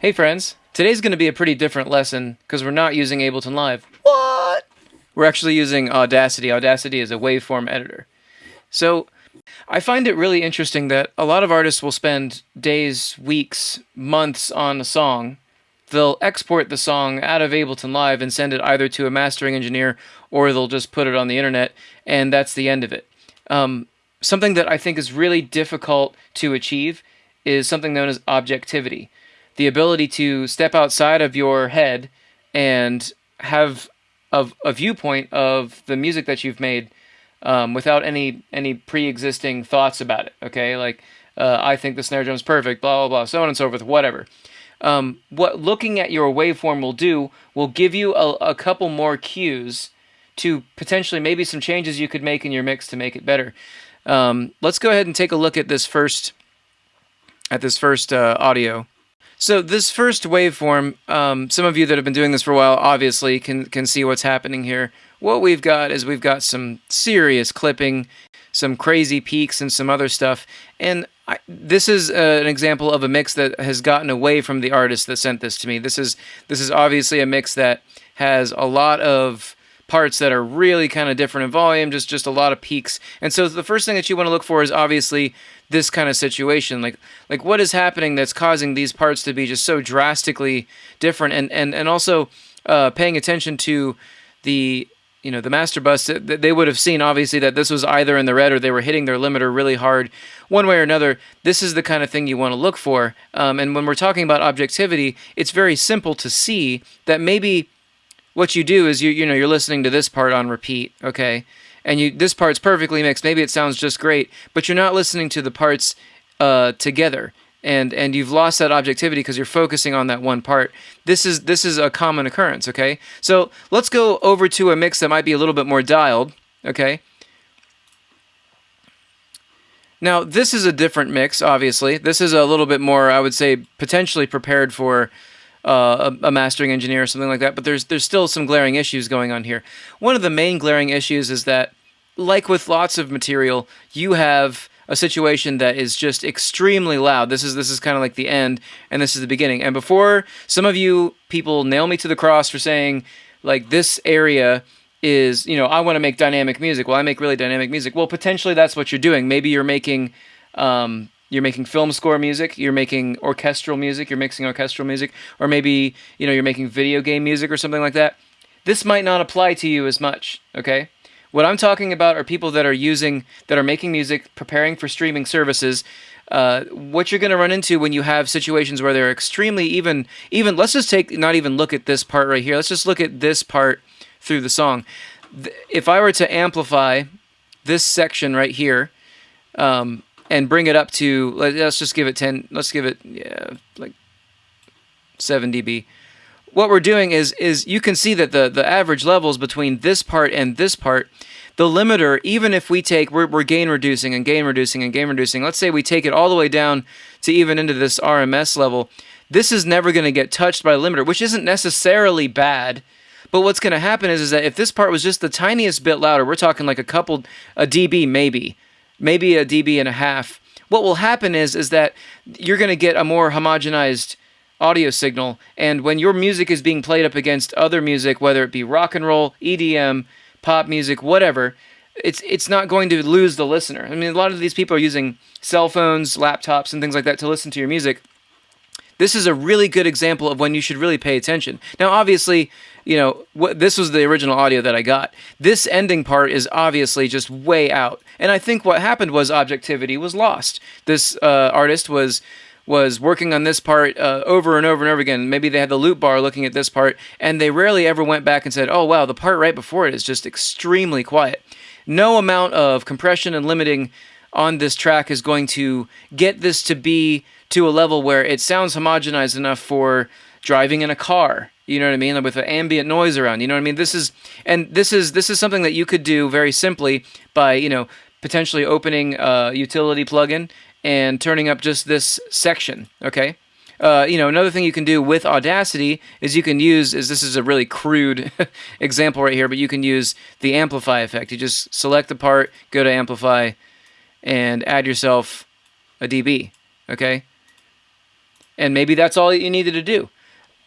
Hey friends, today's going to be a pretty different lesson because we're not using Ableton Live. What? We're actually using Audacity. Audacity is a waveform editor. So I find it really interesting that a lot of artists will spend days, weeks, months on a song. They'll export the song out of Ableton Live and send it either to a mastering engineer or they'll just put it on the internet and that's the end of it. Um, something that I think is really difficult to achieve is something known as objectivity the ability to step outside of your head and have a, a viewpoint of the music that you've made um, without any any pre-existing thoughts about it. Okay, like uh, I think the snare drum is perfect, blah blah blah, so on and so forth, whatever. Um, what looking at your waveform will do will give you a, a couple more cues to potentially maybe some changes you could make in your mix to make it better. Um, let's go ahead and take a look at this first at this first uh, audio. So this first waveform, um, some of you that have been doing this for a while obviously can, can see what's happening here. What we've got is we've got some serious clipping, some crazy peaks and some other stuff. And I, this is uh, an example of a mix that has gotten away from the artist that sent this to me. This is this is obviously a mix that has a lot of parts that are really kind of different in volume, just just a lot of peaks. And so the first thing that you want to look for is obviously this kind of situation. Like like what is happening that's causing these parts to be just so drastically different, and and and also uh, paying attention to the you know the master bus that they would have seen obviously that this was either in the red or they were hitting their limiter really hard one way or another this is the kind of thing you want to look for um, and when we're talking about objectivity it's very simple to see that maybe what you do is you you know you're listening to this part on repeat, okay, and you this part's perfectly mixed. Maybe it sounds just great, but you're not listening to the parts uh, together, and and you've lost that objectivity because you're focusing on that one part. This is this is a common occurrence, okay. So let's go over to a mix that might be a little bit more dialed, okay. Now, this is a different mix, obviously. This is a little bit more, I would say, potentially prepared for uh, a, mastering engineer or something like that. But there's there's still some glaring issues going on here. One of the main glaring issues is that, like with lots of material, you have a situation that is just extremely loud. This is this is kind of like the end, and this is the beginning. And before some of you people nail me to the cross for saying like this area is you know I want to make dynamic music. Well, I make really dynamic music. Well, potentially that's what you're doing. Maybe you're making um, you're making film score music, you're making orchestral music, you're mixing orchestral music, or maybe, you know, you're making video game music or something like that. This might not apply to you as much, okay? What I'm talking about are people that are using, that are making music, preparing for streaming services. Uh, what you're going to run into when you have situations where they're extremely even, even, let's just take, not even look at this part right here. Let's just look at this part through the song. If I were to amplify this section right here, um, and bring it up to let's just give it 10 let's give it yeah like 7 dB. What we're doing is is you can see that the the average levels between this part and this part the limiter even if we take we're, we're gain reducing and gain reducing and gain reducing. Let's say we take it all the way down to even into this RMS level. This is never going to get touched by the limiter which isn't necessarily bad but what's going to happen is, is that if this part was just the tiniest bit louder we're talking like a couple a dB maybe maybe a dB and a half. What will happen is is that you're going to get a more homogenized audio signal, and when your music is being played up against other music, whether it be rock and roll, EDM, pop music, whatever, it's it's not going to lose the listener. I mean, a lot of these people are using cell phones, laptops, and things like that to listen to your music. This is a really good example of when you should really pay attention. Now, obviously, you know, what, this was the original audio that I got. This ending part is obviously just way out. And I think what happened was objectivity was lost. This uh, artist was was working on this part uh, over and over and over again. Maybe they had the loop bar looking at this part, and they rarely ever went back and said, "Oh wow, the part right before it is just extremely quiet." No amount of compression and limiting on this track is going to get this to be to a level where it sounds homogenized enough for driving in a car you know what I mean? With the ambient noise around. You know what I mean? This is and this is this is something that you could do very simply by you know potentially opening a utility plugin and turning up just this section. Okay. Uh, you know, another thing you can do with Audacity is you can use, is this is a really crude example right here, but you can use the amplify effect. You just select the part, go to amplify, and add yourself a dB, okay? And maybe that's all you needed to do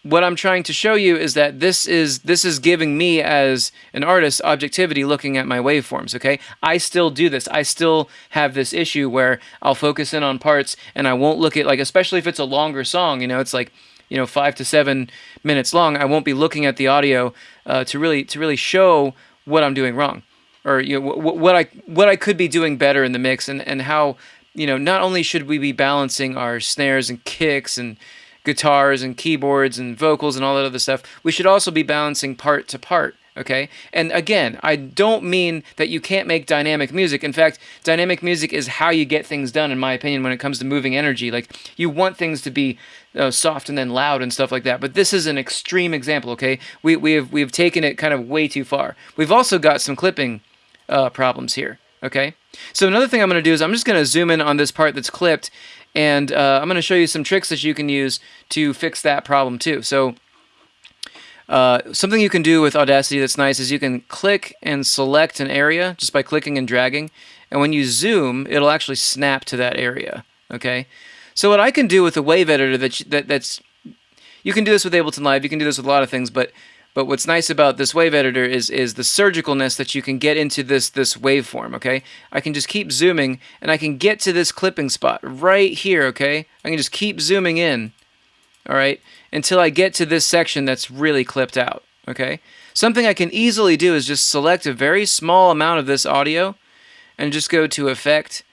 what I'm trying to show you is that this is this is giving me as an artist objectivity looking at my waveforms, okay? I still do this. I still have this issue where I'll focus in on parts and I won't look at like especially if it's a longer song, you know, it's like you know five to seven minutes long. I won't be looking at the audio uh, to really to really show what I'm doing wrong, or you know what I what I could be doing better in the mix, and and how you know not only should we be balancing our snares and kicks and guitars and keyboards and vocals and all that other stuff, we should also be balancing part to part. Okay. And again, I don't mean that you can't make dynamic music. In fact, dynamic music is how you get things done, in my opinion, when it comes to moving energy. Like, you want things to be uh, soft and then loud and stuff like that. But this is an extreme example. Okay. We, we, have, we have taken it kind of way too far. We've also got some clipping uh, problems here. Okay. So another thing I'm going to do is I'm just going to zoom in on this part that's clipped and uh, I'm going to show you some tricks that you can use to fix that problem too. So uh, something you can do with Audacity that's nice is you can click and select an area just by clicking and dragging. And when you zoom, it'll actually snap to that area. Okay. So what I can do with the wave editor that, that that's you can do this with Ableton Live. You can do this with a lot of things, but but what's nice about this wave editor is is the surgicalness that you can get into this this waveform, okay? I can just keep zooming and I can get to this clipping spot right here, okay? I can just keep zooming in, all right, until I get to this section that's really clipped out, okay? Something I can easily do is just select a very small amount of this audio and just go to Effect,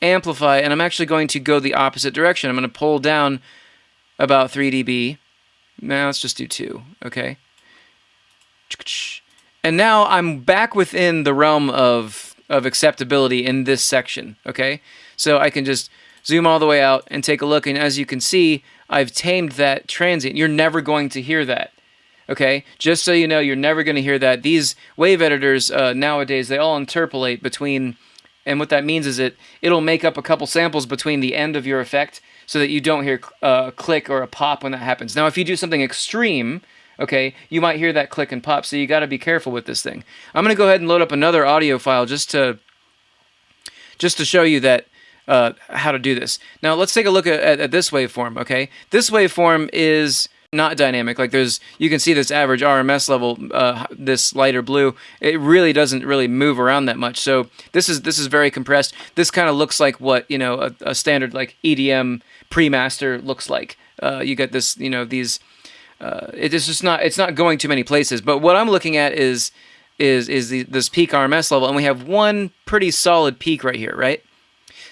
Amplify, and I'm actually going to go the opposite direction. I'm going to pull down about 3 dB. Now let's just do 2, okay? And now I'm back within the realm of, of acceptability in this section, okay? So I can just zoom all the way out and take a look, and as you can see, I've tamed that transient. You're never going to hear that, okay? Just so you know, you're never going to hear that. These wave editors uh, nowadays, they all interpolate between, and what that means is it, it'll make up a couple samples between the end of your effect so that you don't hear uh, a click or a pop when that happens. Now, if you do something extreme, okay, you might hear that click and pop, so you got to be careful with this thing. I'm going to go ahead and load up another audio file just to just to show you that uh, how to do this. Now let's take a look at, at, at, this waveform, okay? This waveform is not dynamic. Like there's, you can see this average RMS level, uh, this lighter blue, it really doesn't really move around that much. So this is this is very compressed. This kind of looks like what, you know, a, a standard like EDM pre-master looks like. Uh, you get this, you know, these uh, it is just not it's not going too many places. But what I'm looking at is is is the, this peak RMS level, and we have one pretty solid peak right here, right?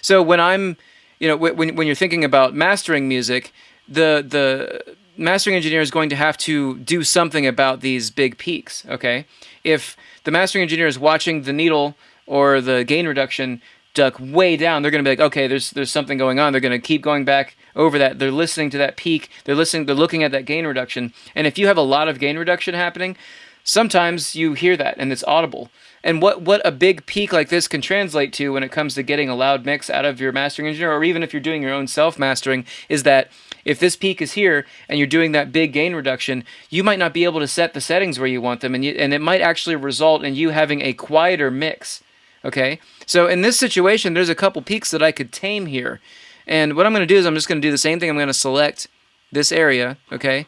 So when I'm, you know, when when you're thinking about mastering music, the the mastering engineer is going to have to do something about these big peaks. Okay, if the mastering engineer is watching the needle or the gain reduction duck way down, they're going to be like, okay, there's there's something going on. They're going to keep going back over that. They're listening to that peak. They're listening. They're looking at that gain reduction. And if you have a lot of gain reduction happening, sometimes you hear that and it's audible. And what what a big peak like this can translate to when it comes to getting a loud mix out of your mastering engineer, or even if you're doing your own self mastering, is that if this peak is here and you're doing that big gain reduction, you might not be able to set the settings where you want them, and you, and it might actually result in you having a quieter mix. Okay, so in this situation, there's a couple peaks that I could tame here. And what I'm going to do is I'm just going to do the same thing. I'm going to select this area, okay?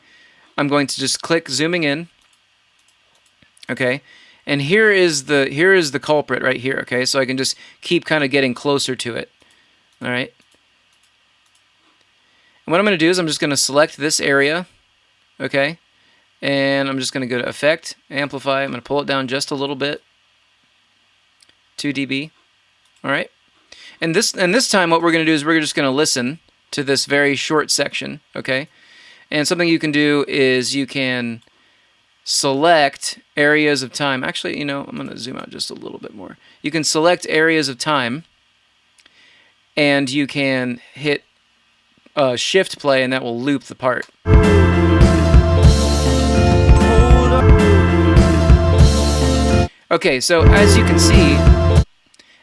I'm going to just click zooming in, okay? And here is the here is the culprit right here, okay? So I can just keep kind of getting closer to it, all right? And what I'm going to do is I'm just going to select this area, okay? And I'm just going to go to Effect, Amplify. I'm going to pull it down just a little bit, 2 dB. All right. And this and this time what we're going to do is we're just going to listen to this very short section, okay? And something you can do is you can select areas of time. Actually, you know, I'm going to zoom out just a little bit more. You can select areas of time and you can hit uh, shift play and that will loop the part. Okay, so as you can see,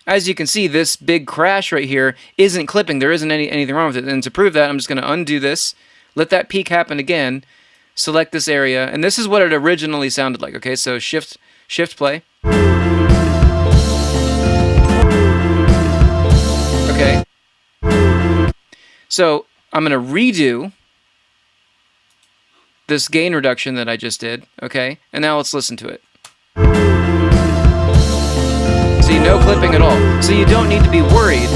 as you can see, this big crash right here isn't clipping. There isn't any anything wrong with it. And to prove that, I'm just going to undo this, let that peak happen again, select this area, and this is what it originally sounded like. Okay, so shift shift play. Okay. So I'm going to redo this gain reduction that I just did, okay? And now let's listen to it. No clipping at all. So you don't need to be worried.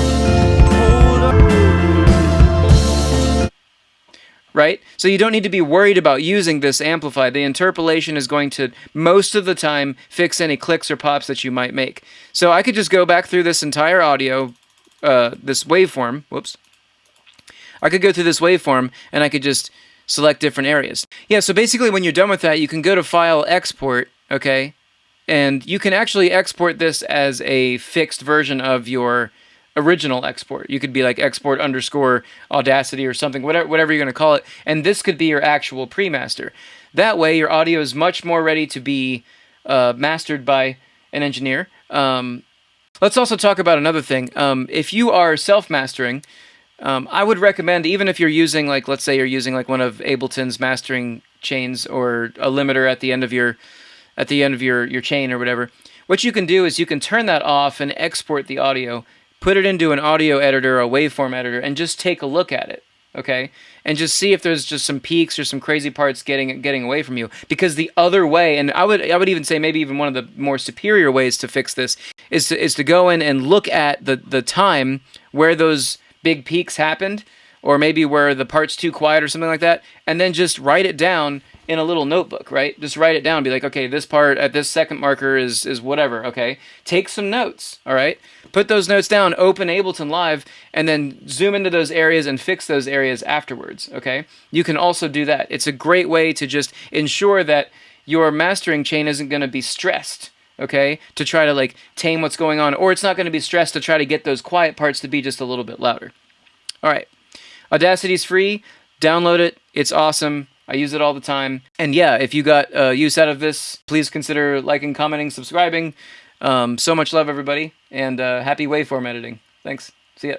Right? So you don't need to be worried about using this amplify. The interpolation is going to, most of the time, fix any clicks or pops that you might make. So I could just go back through this entire audio, uh, this waveform, whoops. I could go through this waveform and I could just select different areas. Yeah, so basically when you're done with that, you can go to File, Export, okay? And you can actually export this as a fixed version of your original export. You could be like export underscore Audacity or something, whatever, whatever you're going to call it. And this could be your actual pre-master. That way, your audio is much more ready to be uh, mastered by an engineer. Um, let's also talk about another thing. Um, if you are self-mastering, um, I would recommend, even if you're using, like, let's say you're using like one of Ableton's mastering chains or a limiter at the end of your, at the end of your your chain or whatever. What you can do is you can turn that off and export the audio, put it into an audio editor, a waveform editor, and just take a look at it. Okay, and just see if there's just some peaks or some crazy parts getting getting away from you. Because the other way, and I would I would even say maybe even one of the more superior ways to fix this is to is to go in and look at the the time where those big peaks happened, or maybe where the part's too quiet or something like that, and then just write it down in a little notebook, right? Just write it down. Be like, okay, this part at this second marker is is whatever. Okay, take some notes. All right, put those notes down. Open Ableton Live, and then zoom into those areas and fix those areas afterwards. Okay, you can also do that. It's a great way to just ensure that your mastering chain isn't going to be stressed okay, to try to like tame what's going on, or it's not going to be stressed to try to get those quiet parts to be just a little bit louder. All right, Audacity's free. Download it. It's awesome. I use it all the time. And yeah, if you got uh, use out of this, please consider liking, commenting, subscribing. Um, so much love, everybody, and uh, happy waveform editing. Thanks. See ya.